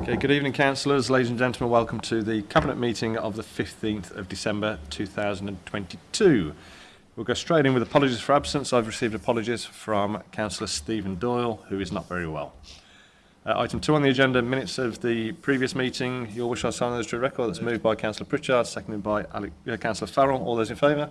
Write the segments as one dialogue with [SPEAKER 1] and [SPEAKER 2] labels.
[SPEAKER 1] Okay, good evening, councillors. Ladies and gentlemen, welcome to the Cabinet meeting of the 15th of December 2022. We'll go straight in with apologies for absence. I've received apologies from Councillor Stephen Doyle, who is not very well. Uh, item 2 on the agenda, minutes of the previous meeting. Your wish I sign those to record. That's moved by Councillor Pritchard, seconded by uh, Councillor Farrell. All those in favour?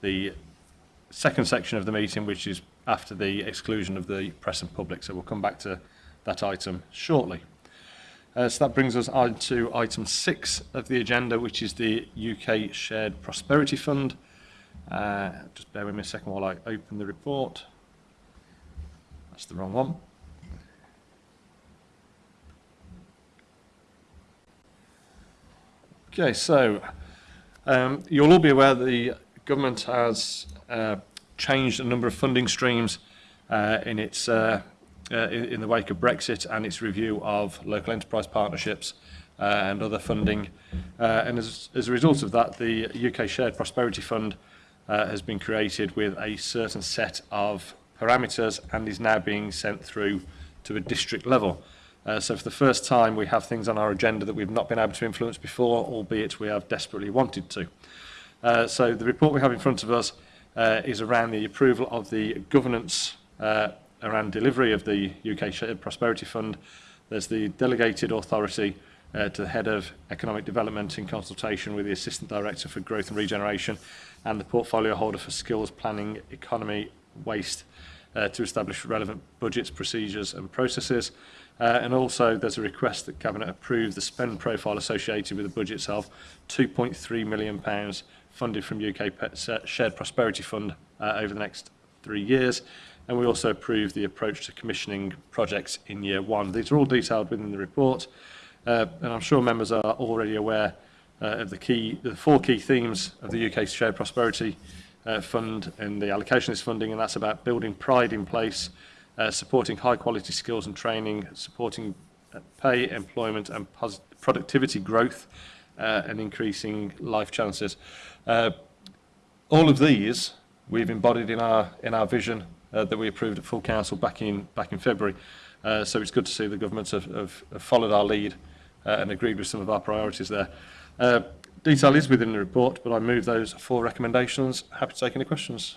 [SPEAKER 1] the second section of the meeting, which is after the exclusion of the press and public. So we'll come back to that item shortly. Uh, so that brings us on to item 6 of the agenda, which is the UK Shared Prosperity Fund. Uh, just bear with me a second while I open the report. That's the wrong one. Okay, so um, you'll all be aware that the government has uh, changed a number of funding streams uh, in its uh, uh, in, in, the wake of Brexit and its review of local enterprise partnerships uh, and other funding. and as, as, a result of that, the UK Shared Prosperity Fund uh, has been created with a certain set of parameters and is now being sent through to a district level. Uh, so for the first time we have things on our agenda that we've not been able to influence before, albeit we have desperately wanted to. Uh, so the report we have in front of us uh, is around the approval of the governance uh, around delivery of the UK Prosperity Fund. There's the delegated authority uh, to the Head of Economic Development in consultation with the Assistant Director for Growth and Regeneration and the Portfolio Holder for Skills, Planning, Economy, Waste uh, to establish relevant budgets, procedures and processes. Uh, and also there's a request that Cabinet approve the spend profile associated with the budget itself, £2.3 million pounds funded from UK Shared Prosperity Fund uh, over the next three years. And we also approve the approach to commissioning projects in year one. These are all detailed within the report. Uh, and I'm sure members are already aware uh, of the key, the four key themes of the UK Shared Prosperity uh, Fund and the allocation of this funding, and that's about building pride in place, uh, supporting high quality skills and training, supporting uh, pay, employment and productivity growth, uh, and increasing life chances. Uh, all of these we've embodied in our in our vision uh, that we approved at full council back in back in February. Uh, so it's good to see the government have, have, have followed our lead uh, and agreed with some of our priorities there. Uh, detail is within the report, but I move those four recommendations. Happy to take any questions.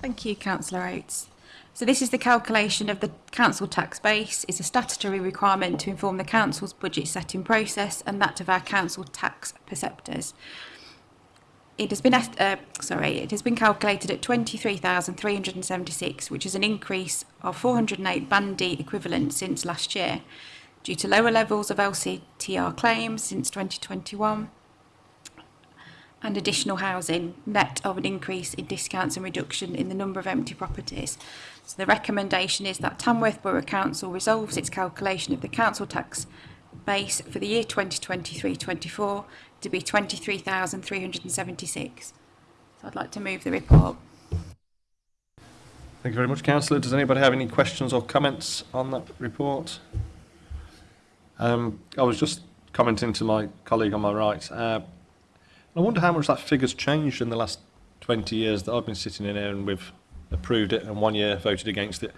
[SPEAKER 1] Thank you,
[SPEAKER 2] Councillor Oates. So this is the calculation of the council tax base. It's a statutory requirement to inform the council's budget setting process and that of our council tax perceptors. It has been uh, sorry, it has been calculated at 23,376, which is an increase of 408 bandy equivalent since last year. due to lower levels of LCTR claims since 2021 and additional housing net of an increase in discounts and reduction in the number of empty properties. So the recommendation is that Tamworth Borough Council resolves its calculation of the council tax base for the year 2023-24 to be 23,376. So I'd like to move the report.
[SPEAKER 1] Thank you very much, Councillor. Does anybody have any questions or comments on that report? Um, I was just commenting to my colleague on my right. Uh, I wonder how much that figure's changed in the last 20 years that I've been sitting in here and we've approved it and one year voted against it.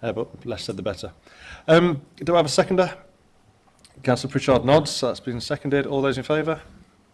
[SPEAKER 1] Uh, but less said the better. Um, do I have a seconder? Councillor Pritchard nods, so that's been seconded. All those in favour?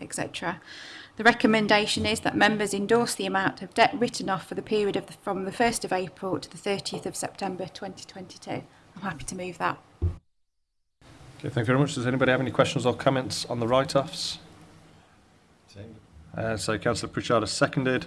[SPEAKER 2] etc. The recommendation is that members endorse the amount of debt written off for the period of the, from the 1st of April to the 30th of September 2022. I'm happy to move that.
[SPEAKER 1] Okay, thank you very much. Does anybody have any questions or comments on the write-offs? Uh, so Councillor Pritchard has seconded.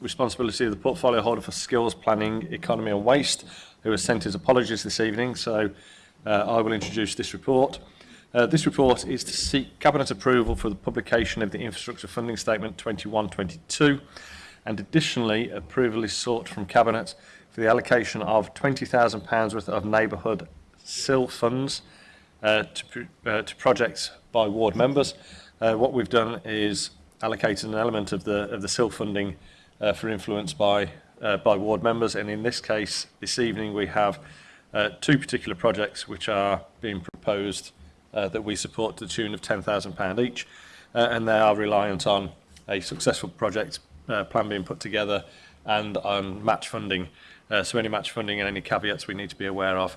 [SPEAKER 1] responsibility of the portfolio holder for skills, planning, economy and waste, who has sent his apologies this evening, so uh, I will introduce this report. Uh, this report is to seek Cabinet approval for the publication of the Infrastructure Funding Statement 21-22, and additionally approval is sought from Cabinet for the allocation of £20,000 worth of neighbourhood SIL funds uh, to, uh, to projects by ward members uh, what we've done is allocated an element of the of the SIL funding uh, for influence by uh, by ward members and in this case this evening we have uh, two particular projects which are being proposed uh, that we support to the tune of £10,000 each uh, and they are reliant on a successful project uh, plan being put together and on match funding uh, so any match funding and any caveats we need to be aware of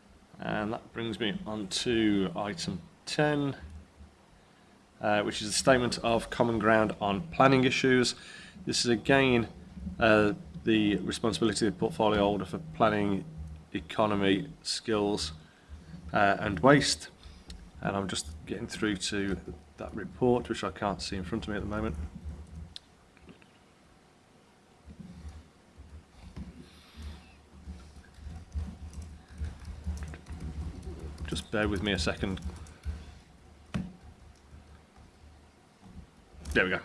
[SPEAKER 1] And that brings me on to item 10, uh, which is a statement of common ground on planning issues. This is again uh, the responsibility of the portfolio holder for planning, economy, skills uh, and waste. And I'm just getting through to that report, which I can't see in front of me at the moment. Just bear with me a second There we go.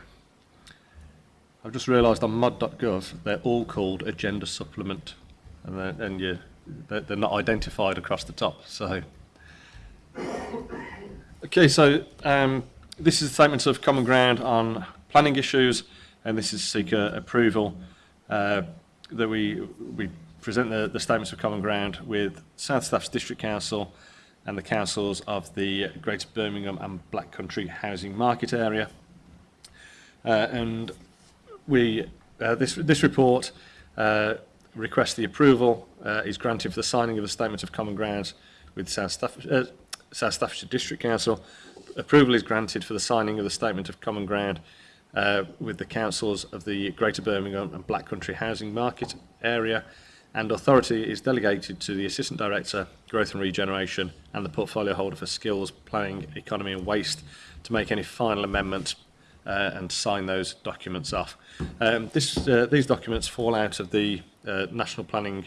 [SPEAKER 1] I've just realised on mudgovernor they they're all called agenda supplement and, they're, and you, they're, they're not identified across the top. So, Okay, so um, this is statements of common ground on planning issues and this is seeker approval uh, that we, we present the, the statements of common ground with South Staffs District Council and the councils of the Greater Birmingham and Black Country housing market area. Uh, and we uh, this this report uh, requests the approval uh, is granted for the signing of a statement of common ground with South, Staff South Staffordshire District Council. Approval is granted for the signing of the statement of common ground uh, with the councils of the Greater Birmingham and Black Country housing market area and authority is delegated to the Assistant Director, Growth and Regeneration and the portfolio holder for skills, planning, economy and waste to make any final amendments uh, and sign those documents off. Um, this, uh, these documents fall out of the uh, National Planning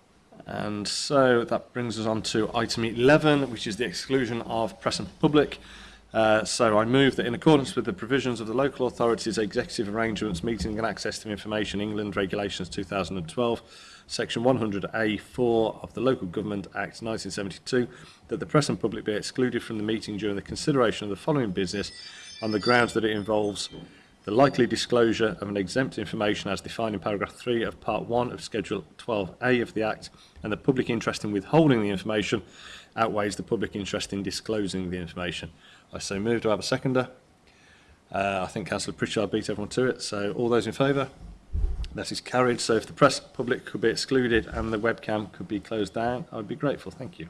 [SPEAKER 1] And so that brings us on to item 11, which is the exclusion of press and public. Uh, so I move that in accordance with the provisions of the Local Authorities Executive Arrangements Meeting and Access to Information England Regulations 2012, Section 100A4 of the Local Government Act 1972, that the press and public be excluded from the meeting during the consideration of the following business on the grounds that it involves the likely disclosure of an exempt information as defined in paragraph 3 of part 1 of schedule 12a of the act and the public interest in withholding the information outweighs the public interest in disclosing the information i so move do i have a seconder uh, i think councillor pritchard beat everyone to it so all those in favour that is carried so if the press public could be excluded and the webcam could be closed down i'd be grateful thank you